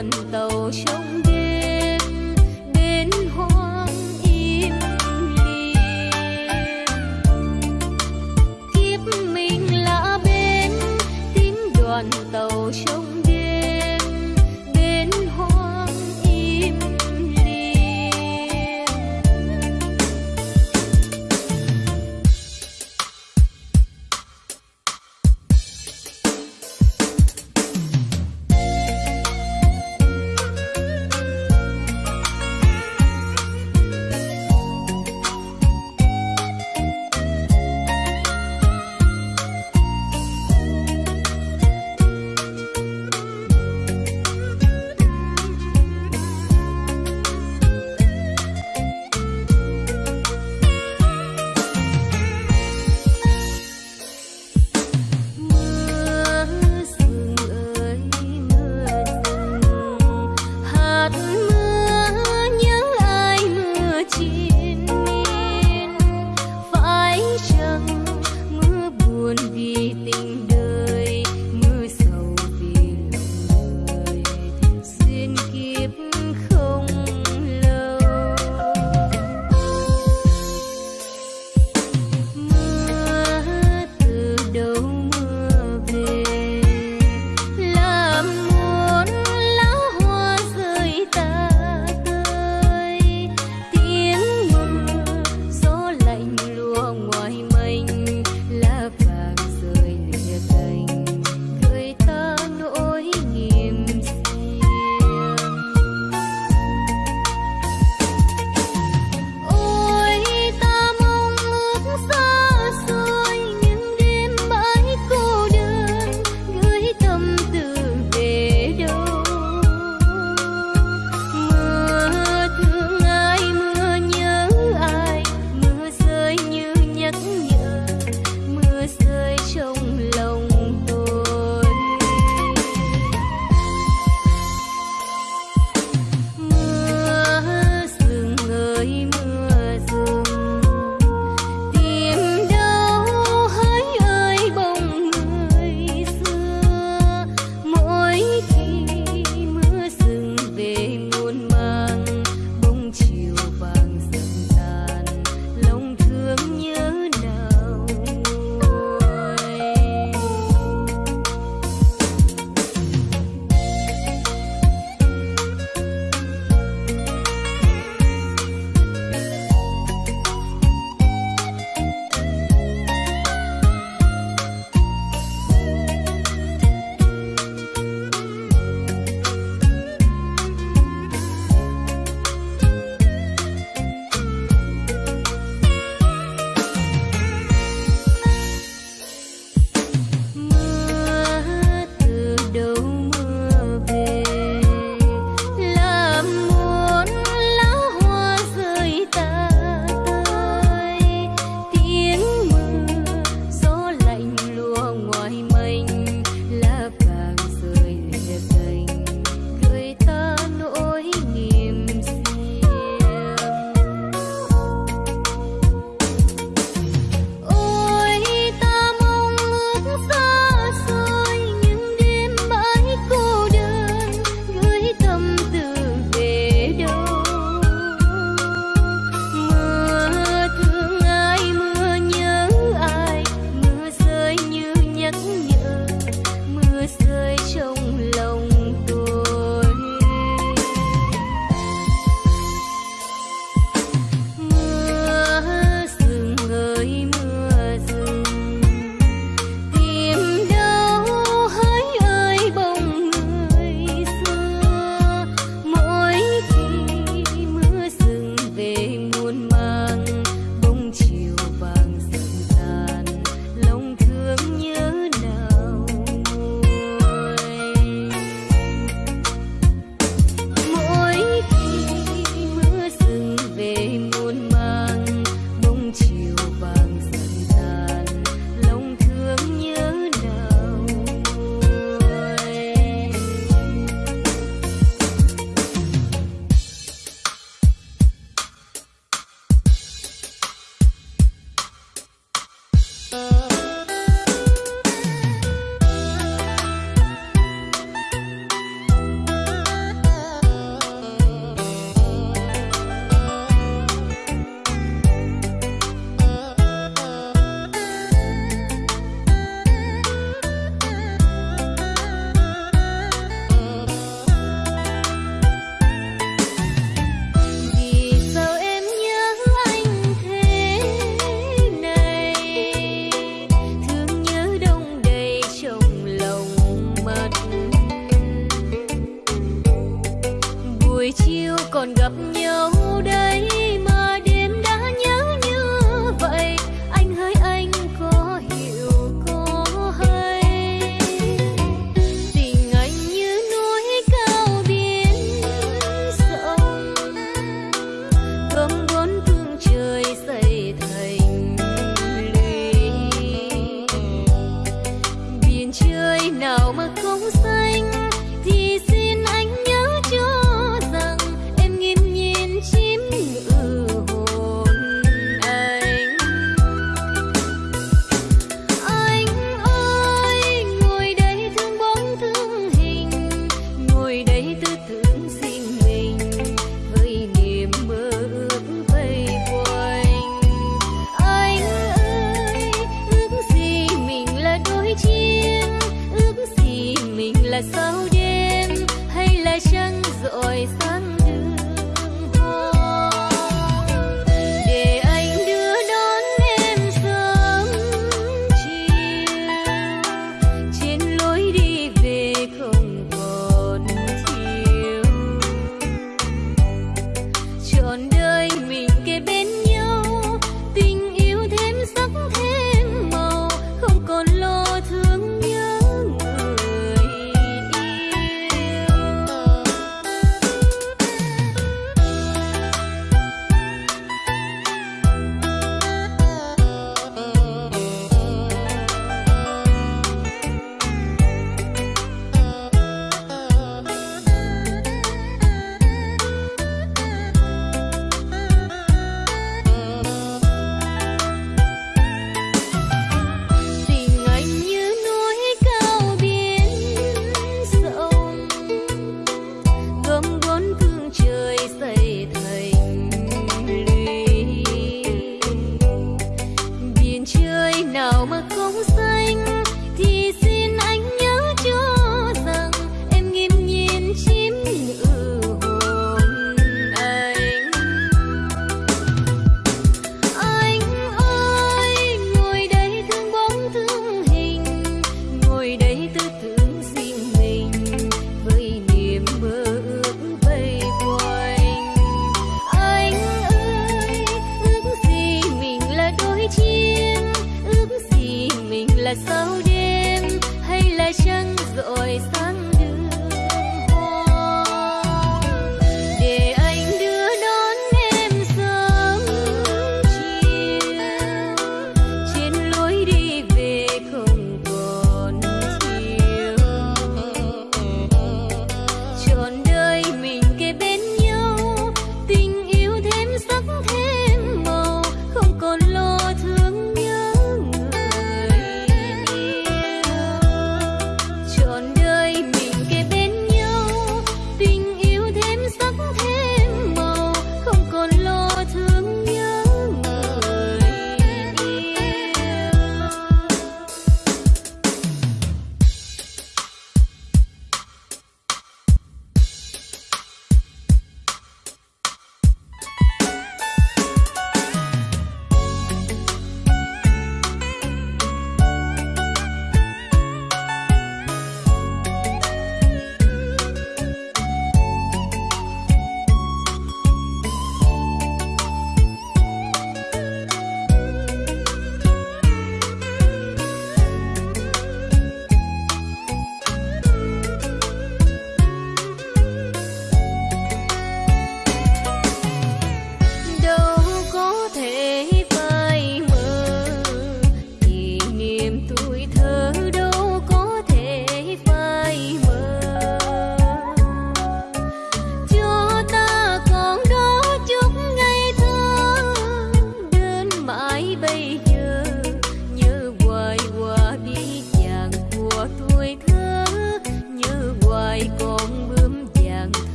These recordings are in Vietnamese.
đoàn tàu trong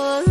Oh.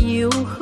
又。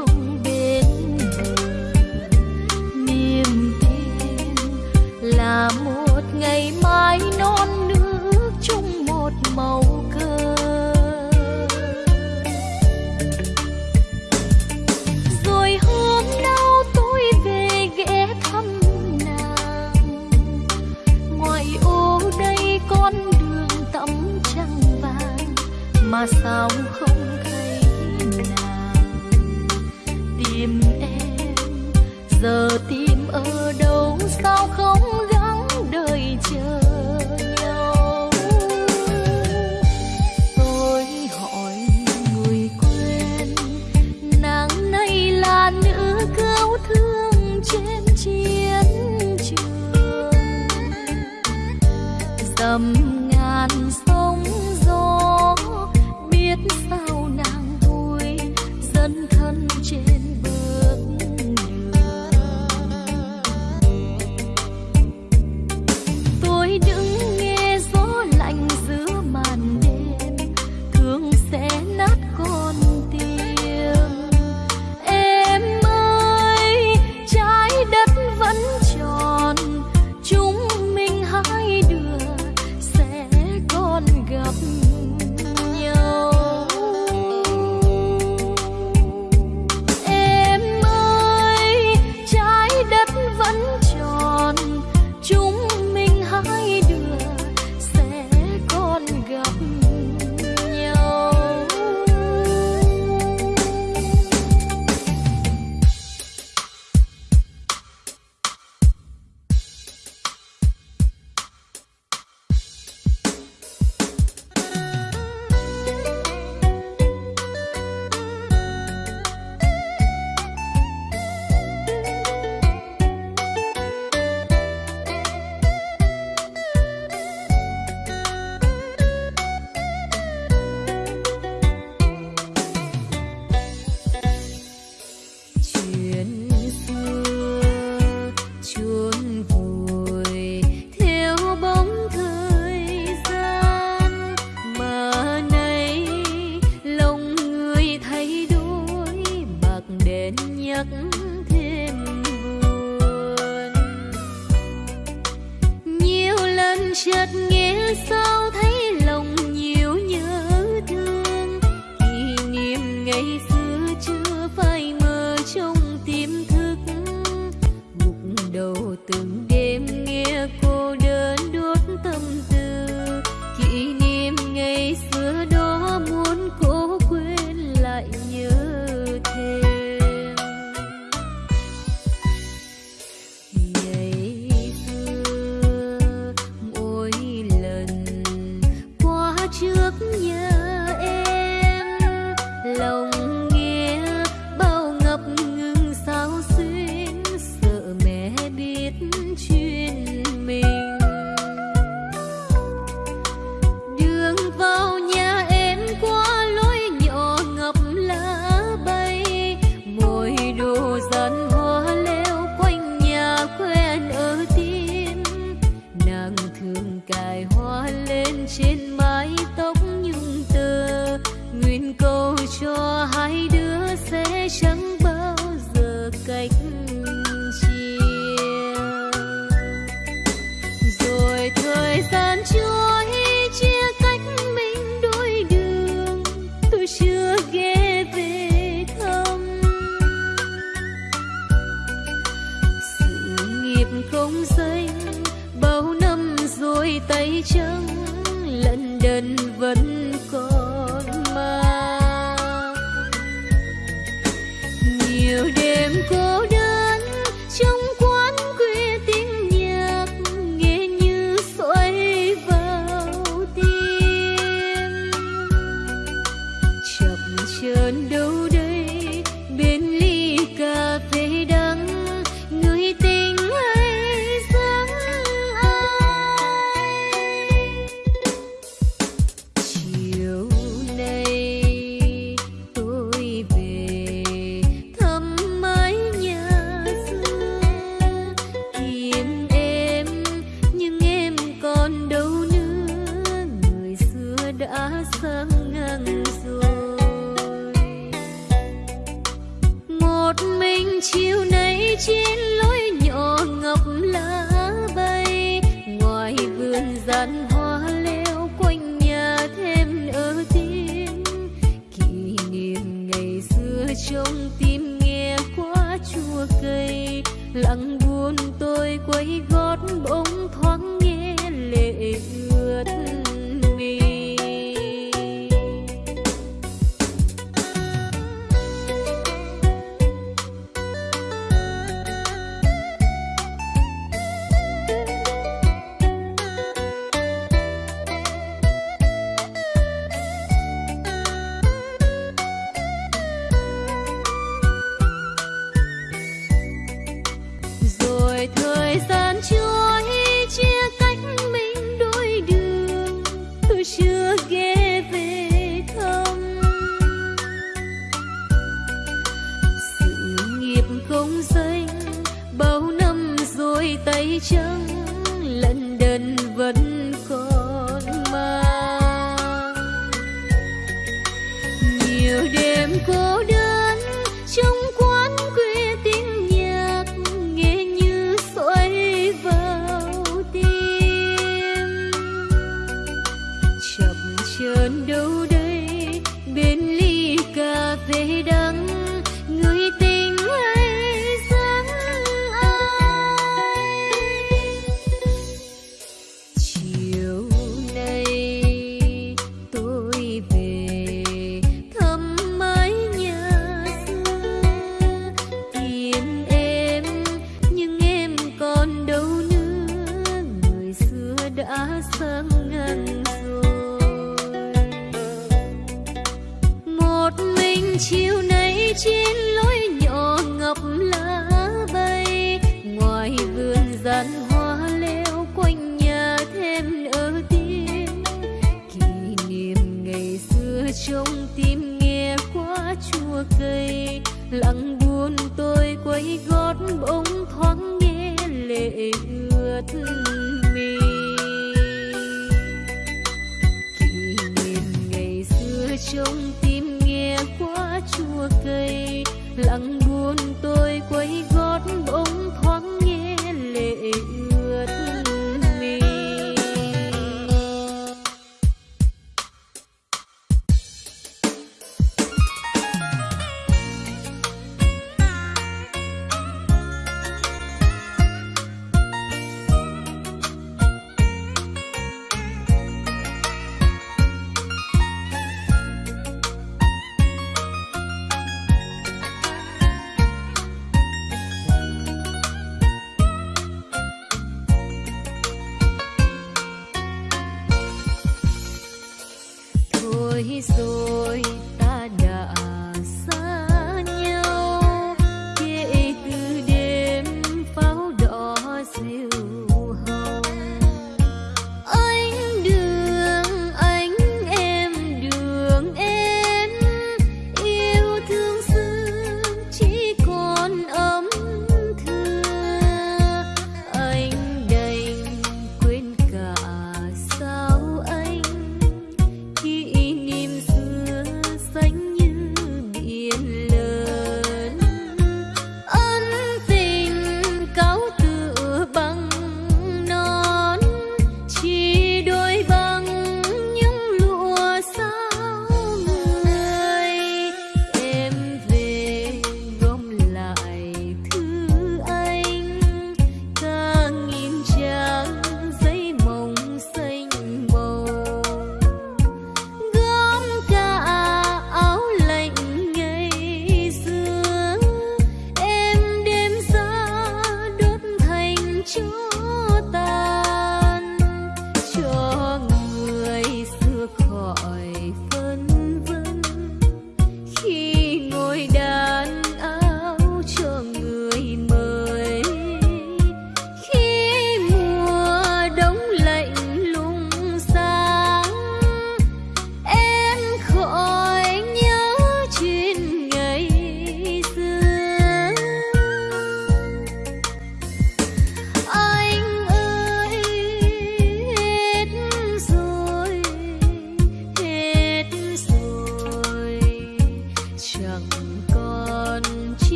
Lệ ướt